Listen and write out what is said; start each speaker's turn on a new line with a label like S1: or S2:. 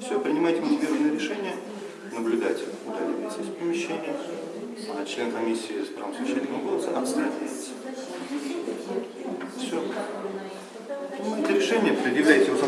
S1: Все, принимайте мотивированное решение, наблюдатель удаляется из помещения, а член комиссии с правом совещательного голоса отстраняется. Все. Принимайте решение, предъявляйте его